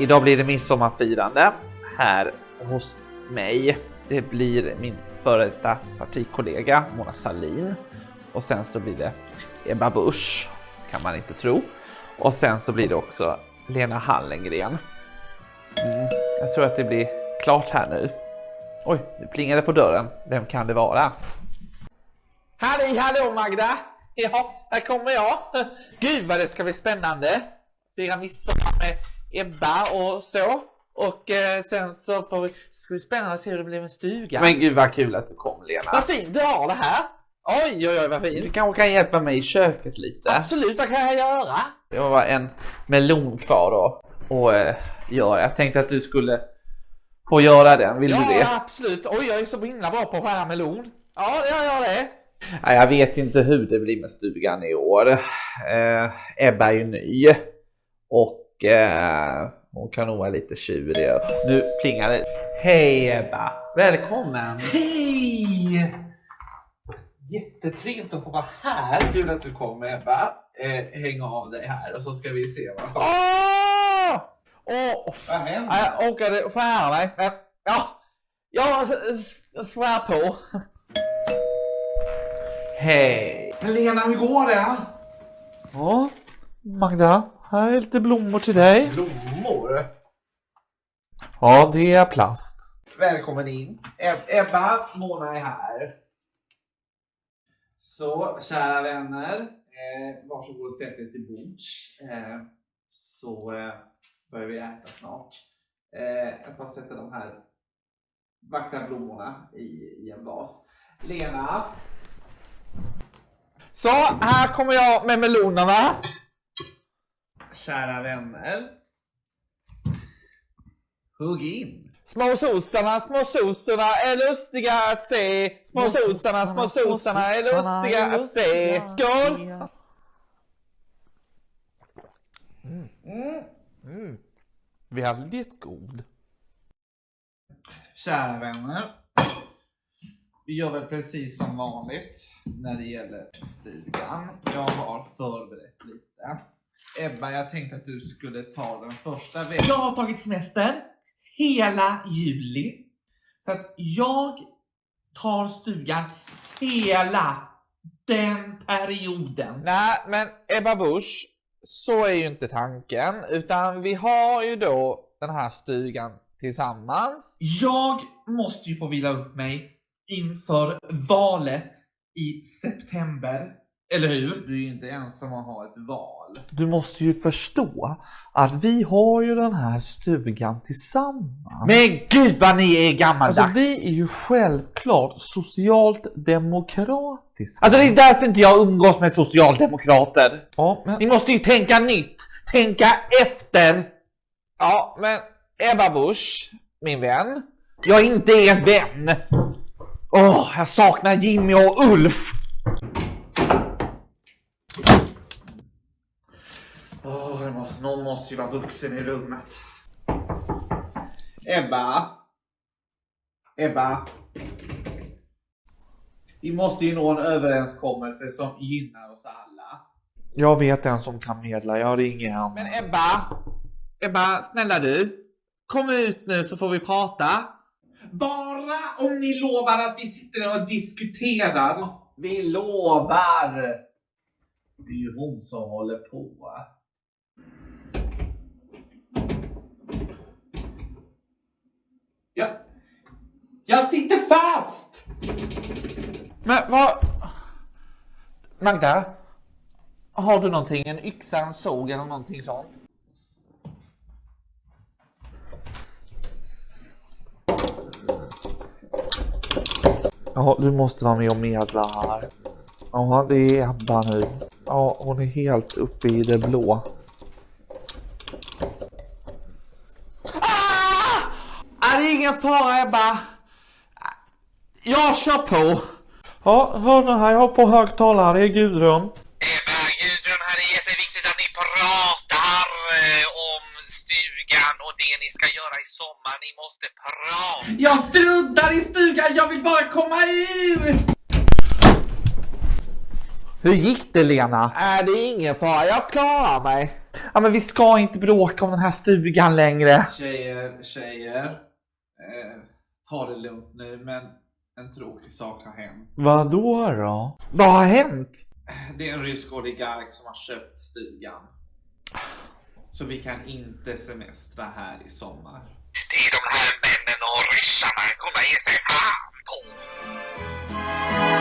idag blir det midsommarfirande här hos mig. Det blir min före detta partikollega Mona Salin och sen så blir det Ebba Busch, kan man inte tro. Och sen så blir det också Lena Hallengren. Mm, jag tror att det blir klart här nu. Oj, nu plingar det på dörren. Vem kan det vara? Halli hallå Magda! Ja, här kommer jag. Gud vad det ska bli spännande. Fira midsommar med Ebba och så. Och eh, sen så får vi, ska bli spännande att se hur det blir med stugan. Men gud vad kul att du kom Lena. Vad fint du har det här. Oj, oj, oj vad fint. Du kanske kan hjälpa mig i köket lite. Absolut, vad kan jag göra? Jag var en melon kvar då och eh, göra. Jag tänkte att du skulle få göra den. Vill ja, du det? Ja, absolut. Oj, jag är så himla bra på att skära melon. Ja, jag gör det. Nej, jag vet inte hur det blir med stugan i år. Eh, Ebba är ju ny och eh, hon kan nog vara lite tjurig. Nu plingar det. Hej Ebba! Välkommen! Hej! Jättetrevligt att få vara här. Kul att du kom Ebba. Eh, häng av dig här och så ska vi se vad som... Åh! Åh! Vad händer? Jag orkade skära mig. Men, ja, jag svär på. Hej! Lena, hur går det? Ja, Magda, här är lite blommor till dig. Blommor? Ja, det är plast. Välkommen in. Eb- Ebba, Mona är här. Så, kära vänner. Eh, varsågod och sätt er till bords. Eh, så eh, börjar vi äta snart. Eh, jag bara sätter de här vackra blommorna i, i en vas. Lena, Så, här kommer jag med melonerna. Kära vänner. Hugg in. Små sossarna, små sossarna är lustiga att se. Små sossarna, små sossarna är lustiga att se. Skål! Mm. Väldigt god. Kära vänner. Vi gör väl precis som vanligt när det gäller stugan. Jag har förberett lite. Ebba, jag tänkte att du skulle ta den första veckan. Jag har tagit semester hela juli. Så att jag tar stugan hela den perioden. Nej, men Ebba Busch, så är ju inte tanken. Utan vi har ju då den här stugan tillsammans. Jag måste ju få vila upp mig inför valet i september. Eller hur? Du är ju inte ensam att ha ett val. Du måste ju förstå att vi har ju den här stugan tillsammans. Men gud vad ni är gammaldags! Alltså vi är ju självklart socialt demokratiska. Alltså det är därför inte jag umgås med socialdemokrater. ja, men, Ni måste ju tänka nytt, tänka efter. ja, men Ebba Busch, min vän. Jag är inte er vän. Åh, jag saknar Jimmy och Ulf. Åh, det måste, ju vara vuxen i rummet. Ebba. Ebba. Vi måste ju nå en överenskommelse som gynnar oss alla. Jag vet en som kan medla, jag ringer han. Men Ebba, Ebba, snälla du. Kom ut nu så får vi prata. Bara om ni lovar att vi sitter och diskuterar. Vi lovar. Det är ju hon som håller på. Jag, jag sitter fast! Men vad... Magda? Har du någonting? En yxa, en såg eller någonting sånt? Ja, du måste vara med och medla här. Ja, det är Ebba nu. Ja, hon är helt uppe i det blå. Ah! Är det ingen fara Ebba? Jag kör på. Ja, hör nu här, jag har på högtalare, det är Gudrun. Ebba, Gudrun, här är jätteviktigt att ni pratar eh, om stugan och det ni ska göra i sommar. Ni måste prata. Jag struntar i stugan, jag vill bara komma ut! Hur gick det Lena? Äh, det är ingen fara, jag klarar mig. Ja, men vi ska inte bråka om den här stugan längre. Tjejer, tjejer. Eh, ta det lugnt nu, men en tråkig sak har hänt. Vad då då? Vad har hänt? Det är en rysk oligark som har köpt stugan. Så vi kan inte semestra här i sommar. Det är de här männen och ryssarna, kolla ge sig fan på!